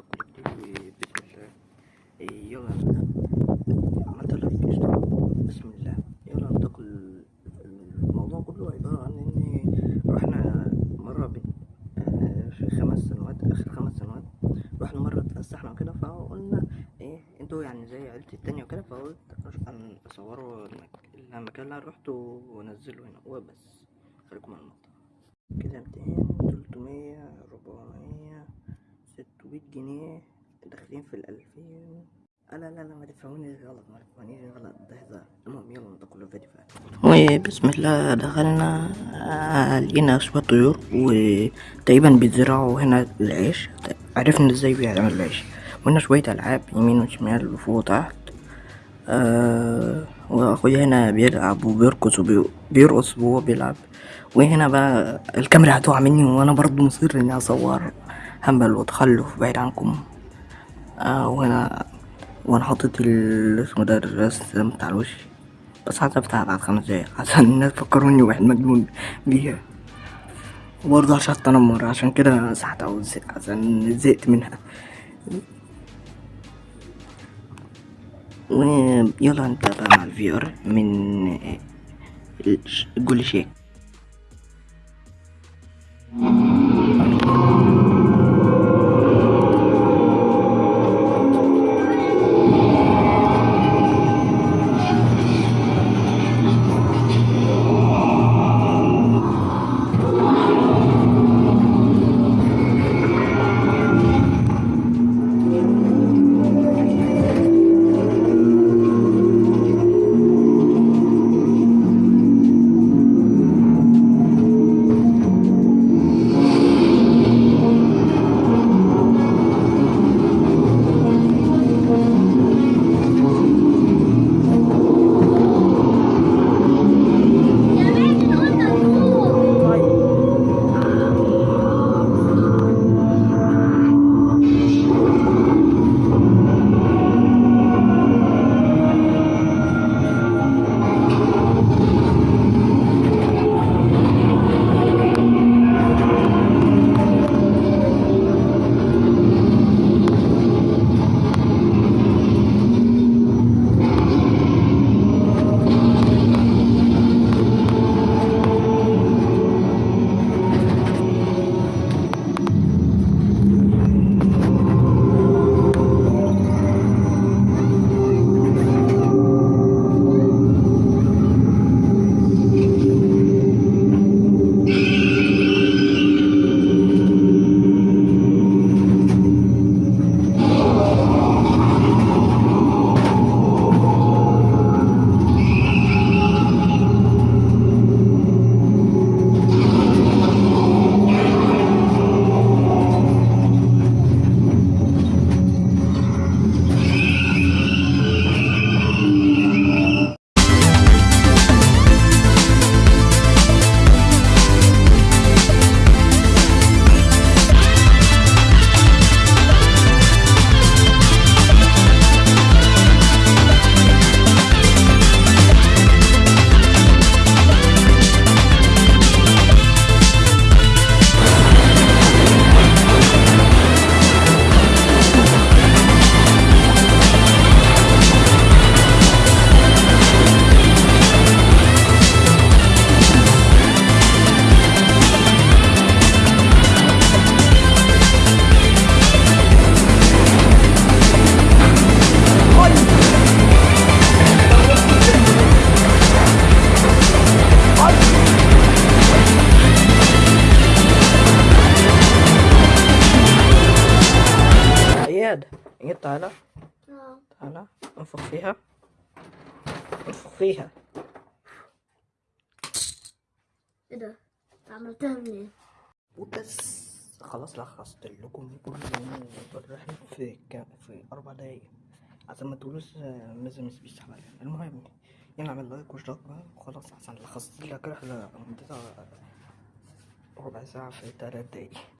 جديد بسم الله إيه، يلا اشتراك بسم الله يلا كل الموضوع كله عبارة عن إن رحنا مرة آه، في خمس سنوات آخر خمس سنوات رحنا مرة اتفسحنا وكده فقلنا إيه أنتوا يعني زي عيلتي التانية وكده فقلت أصوروا المك- المكان اللي أنا روحته وأنزله هنا وبس خليكم على المقطع كده ميتين تلتمية ربعمية جنيه داخلين في الألفين. لا لا لا ما تفهمونيش غلط ما تفهمونيش غلط. ده هزار المهم يلا ندخل الفيديو وبسم الله دخلنا آه، لقينا شوية طيور وتقريبا بيزرعوا هنا العيش. عرفنا إزاي بيعملوا العيش. وهنا شوية ألعاب يمين وشمال وفوق وتحت. آه وأخويا هنا بيلعب وبيرقص وبيرقص وهو بيلعب. وهنا بقى الكاميرا هتقع مني وأنا برضو مصر إني اصور هبل وتخلف بعيد عنكم. آه وهنا وأنا حاطط ال- اسمه ده الرسم بتاع الوش. بس حذفتها بعد خمس دقايق عشان الناس فكروني واحد مجنون بيها. وبرضه عشان التنمر عشان كده مسحتها عشان زهقت منها. ويلا نبدأ بقى مع ال VR من قول شيك. اياد اياد تعالى تعالى أنفخ فيها. أنفخ فيها. إيه ده؟ عملتها منين؟ وبس. خلاص لخصت لكم كل الرحلة في كام في أربع دقايق. عشان ما تقولوش آه، مازال مش علينا المهم يلا اعمل لايك واشتراك بقى. وخلاص عشان لخصت لك رحلة مدتها ربع ساعة في تلات دقايق.